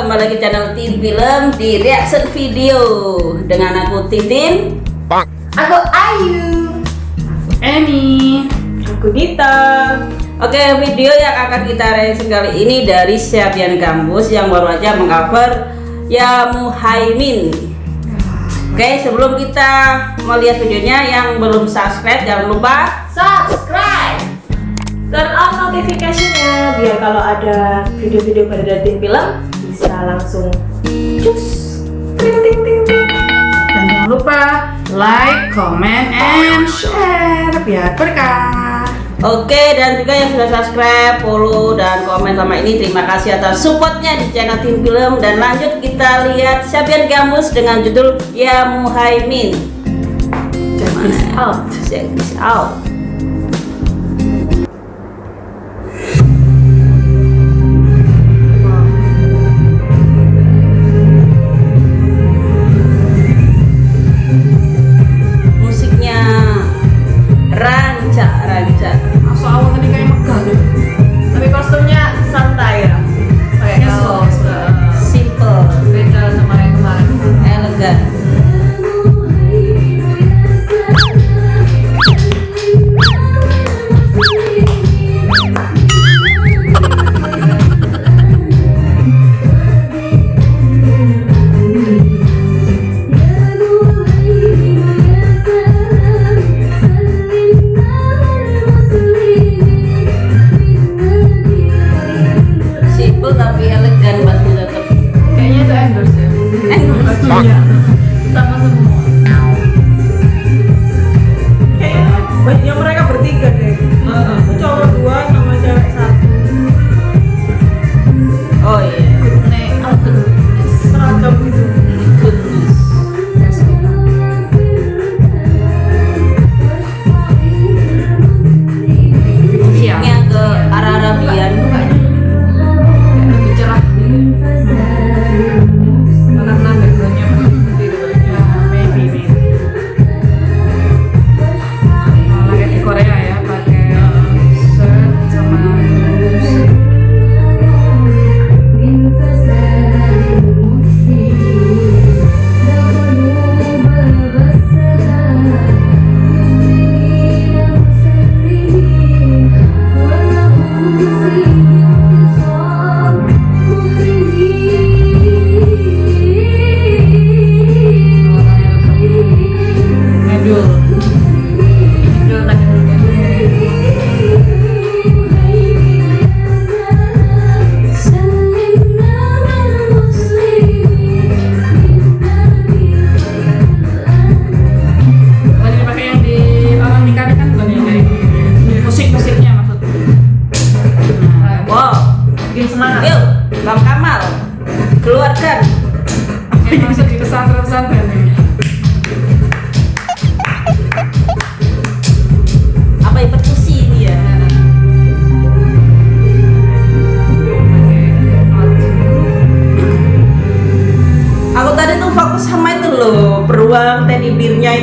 kembali lagi channel Tim Film di reaction video Dengan aku Titin Aku Ayu. Emi. Aku Dita. Oke video yang akan kita reaction kali ini dari Syabian Gambus Yang baru aja mengcover Ya Muhaimin Oke sebelum kita melihat videonya yang belum subscribe jangan lupa Subscribe. Turn on notification-nya biar kalau ada video-video dari tim film bisa langsung cus. Ting ting ting. Dan jangan lupa like, comment, and share biar berkah. Oke dan juga yang sudah subscribe, follow dan komen sama ini terima kasih atas supportnya di channel Tim Film dan lanjut kita lihat Syabian Gambus dengan judul Ya Muhaimin. Check this out. Check this out. Bertiga deh. Cowok dua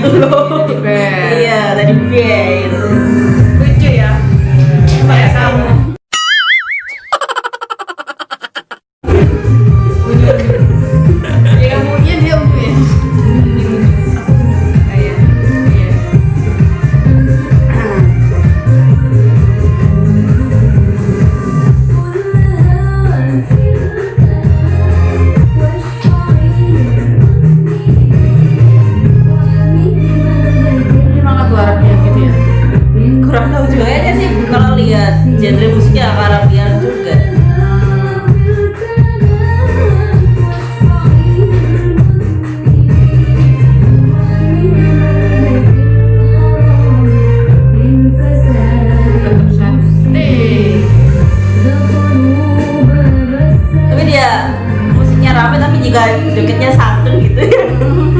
Hello. juga jogetnya santun gitu ya.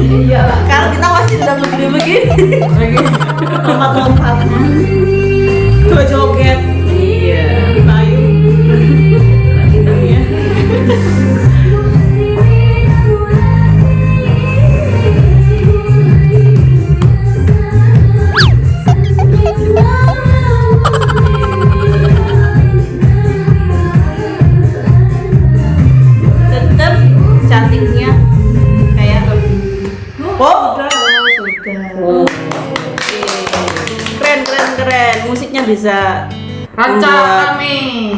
Iya. Kalau kita masih udah begini-begini. Lagi. Lompat-lompat. Dua joget. Bisa Rancang kami.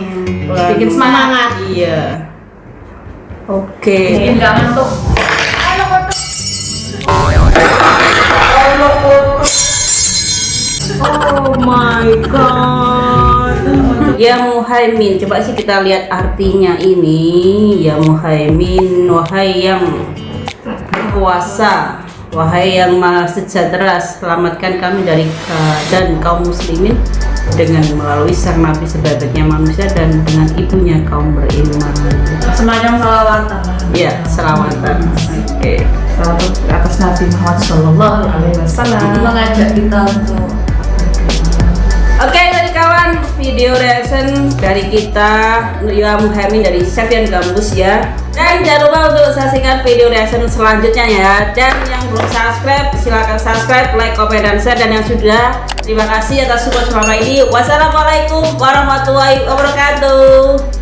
Bikin semangat. Iya. Oke. Bikin gak ngantuk. Oh my god. Ya Muhaimin, coba sih kita lihat artinya ini. Ya Muhaimin, wahai yang berkuasa, wahai yang maha sejahtera, selamatkan kami dari keadaan kaum muslimin dengan melalui sang nabi sebaik-baiknya manusia dan dengan ibunya kaum beriman. Semacam salawatan. Ya, selamatan. Oke. Salawat atas Nabi Muhammad Sallallahu Alaihi Wasallam. mengajak kita untuk video reaction dari kita Ya Muhammad dari Sapian Gambus ya. Dan jangan lupa untuk saksikan video reaction selanjutnya ya. Dan yang belum subscribe silahkan subscribe, like, komen, dan share. Dan yang sudah terima kasih atas support selama ini. Wassalamualaikum warahmatullahi wabarakatuh.